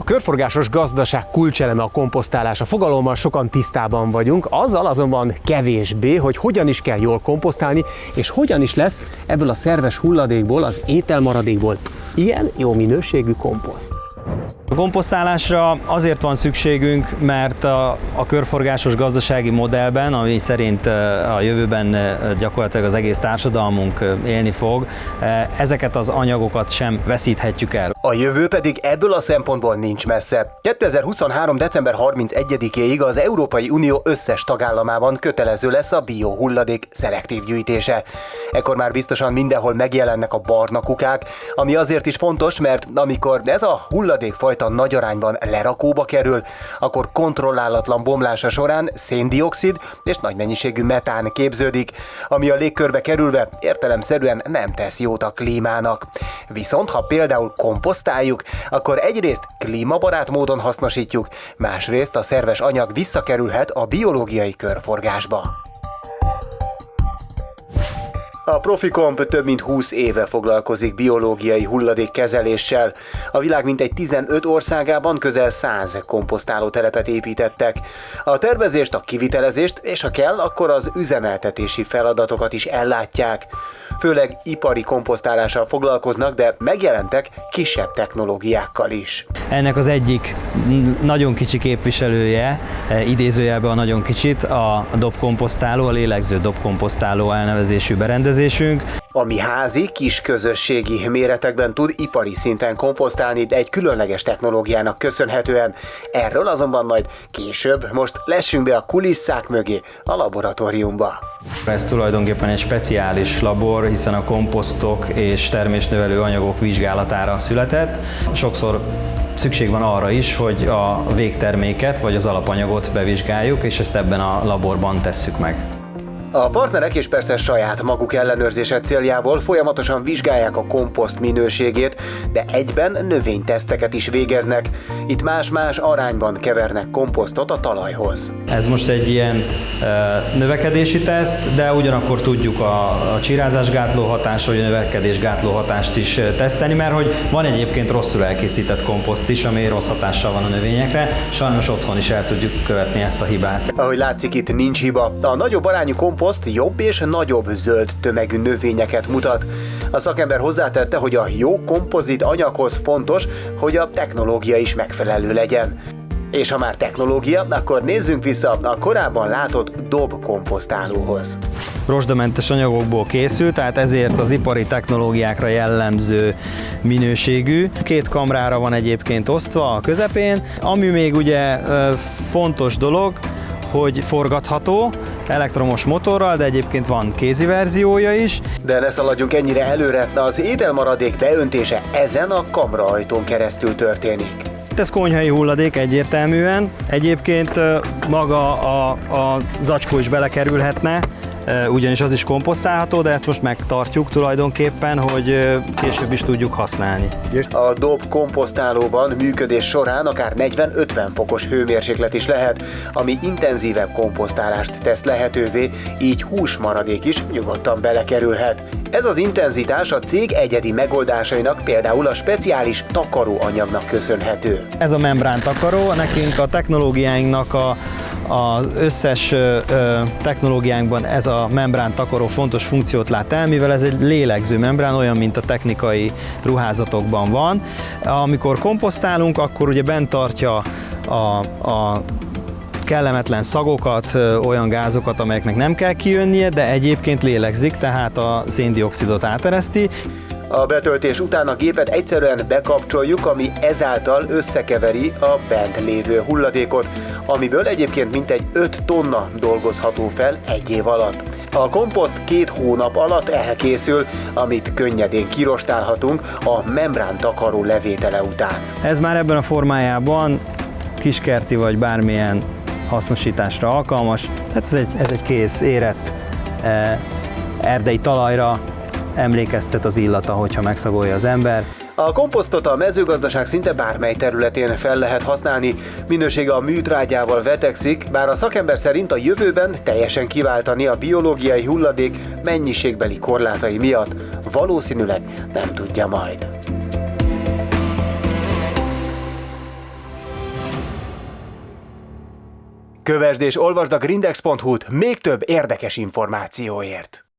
A körforgásos gazdaság kulcseleme a komposztálás. A fogalommal sokan tisztában vagyunk, azzal azonban kevésbé, hogy hogyan is kell jól komposztálni, és hogyan is lesz ebből a szerves hulladékból, az ételmaradékból ilyen jó minőségű komposzt. A komposztálásra azért van szükségünk, mert a, a körforgásos gazdasági modellben, ami szerint a jövőben gyakorlatilag az egész társadalmunk élni fog, ezeket az anyagokat sem veszíthetjük el. A jövő pedig ebből a szempontból nincs messze. 2023. december 31-éig az Európai Unió összes tagállamában kötelező lesz a biohulladék szelektív gyűjtése. Ekkor már biztosan mindenhol megjelennek a barna kukák, ami azért is fontos, mert amikor ez a hulladékfajta fajta nagy arányban lerakóba kerül, akkor kontrollálatlan bomlása során széndiokszid és nagy mennyiségű metán képződik, ami a légkörbe kerülve értelemszerűen nem tesz jót a klímának. Viszont ha például komposztáljuk, akkor egyrészt klímabarát módon hasznosítjuk, másrészt a szerves anyag visszakerülhet a biológiai körforgásba. A Profikomp több mint 20 éve foglalkozik biológiai hulladékkezeléssel. A világ mintegy 15 országában közel 100 komposztáló telepet építettek. A tervezést, a kivitelezést és ha kell, akkor az üzemeltetési feladatokat is ellátják. Főleg ipari komposztálással foglalkoznak, de megjelentek kisebb technológiákkal is. Ennek az egyik nagyon kicsi képviselője, e, idézőjelben a nagyon kicsit, a dobkomposztáló, a lélegző dobkomposztáló elnevezésű berendezés, berendezésünk. Ami házi, kis közösségi méretekben tud ipari szinten komposztálni, de egy különleges technológiának köszönhetően. Erről azonban majd később, most lessünk be a kulisszák mögé, a laboratóriumba. Ez tulajdonképpen egy speciális labor, hiszen a komposztok és termésnövelő anyagok vizsgálatára született. Sokszor szükség van arra is, hogy a végterméket vagy az alapanyagot bevizsgáljuk, és ezt ebben a laborban tesszük meg. A partnerek és persze saját maguk ellenőrzése céljából folyamatosan vizsgálják a komposzt minőségét, de egyben növényteszteket is végeznek. Itt más-más arányban kevernek komposztot a talajhoz. Ez most egy ilyen növekedési teszt, de ugyanakkor tudjuk a, a csirázásgátló hatást, vagy a növekedésgátló hatást is teszteni, mert hogy van egyébként rosszul elkészített komposzt is, ami rossz hatással van a növényekre. Sajnos otthon is el tudjuk követni ezt a hibát. Ahogy látszik, itt nincs hiba. A nagyobb arányú komposzt komposzt jobb és nagyobb zöld tömegű növényeket mutat. A szakember hozzátette, hogy a jó kompozit anyaghoz fontos, hogy a technológia is megfelelő legyen. És ha már technológia, akkor nézzünk vissza a korábban látott dob komposztálóhoz. Rosdamentes anyagokból készült, tehát ezért az ipari technológiákra jellemző minőségű. Két kamrára van egyébként osztva a közepén. Ami még ugye fontos dolog, hogy forgatható, elektromos motorral, de egyébként van kézi verziója is. De ne szaladjunk ennyire előre, az ételmaradék beöntése ezen a kamraajtón keresztül történik. Ez konyhai hulladék egyértelműen. Egyébként maga a, a zacskó is belekerülhetne, ugyanis az is komposztálható, de ezt most megtartjuk tulajdonképpen, hogy később is tudjuk használni. A dob komposztálóban működés során akár 40-50 fokos hőmérséklet is lehet, ami intenzívebb komposztálást tesz lehetővé, így húsmaradék is nyugodtan belekerülhet. Ez az intenzitás a cég egyedi megoldásainak, például a speciális takaróanyagnak köszönhető. Ez a membrán takaró, nekünk a technológiáinknak a az összes technológiánkban ez a membrán takaró fontos funkciót lát el, mivel ez egy lélegző membrán, olyan, mint a technikai ruházatokban van. Amikor komposztálunk, akkor ugye bent tartja a, a kellemetlen szagokat, olyan gázokat, amelyeknek nem kell kijönnie, de egyébként lélegzik, tehát a széndiokszidot átereszti. A betöltés után a gépet egyszerűen bekapcsoljuk, ami ezáltal összekeveri a bent lévő hulladékot, amiből egyébként mintegy 5 tonna dolgozható fel egy év alatt. A komposzt két hónap alatt elkészül, amit könnyedén kirostálhatunk a membrán takaró levétele után. Ez már ebben a formájában kiskerti vagy bármilyen hasznosításra alkalmas. Tehát ez egy, ez egy kész, érett eh, erdei talajra emlékeztet az illata, hogyha megszagolja az ember. A komposztot a mezőgazdaság szinte bármely területén fel lehet használni, minősége a műtrágyával vetekszik, bár a szakember szerint a jövőben teljesen kiváltani a biológiai hulladék mennyiségbeli korlátai miatt. Valószínűleg nem tudja majd. Kövesd és olvasd a grindex.hu-t még több érdekes információért!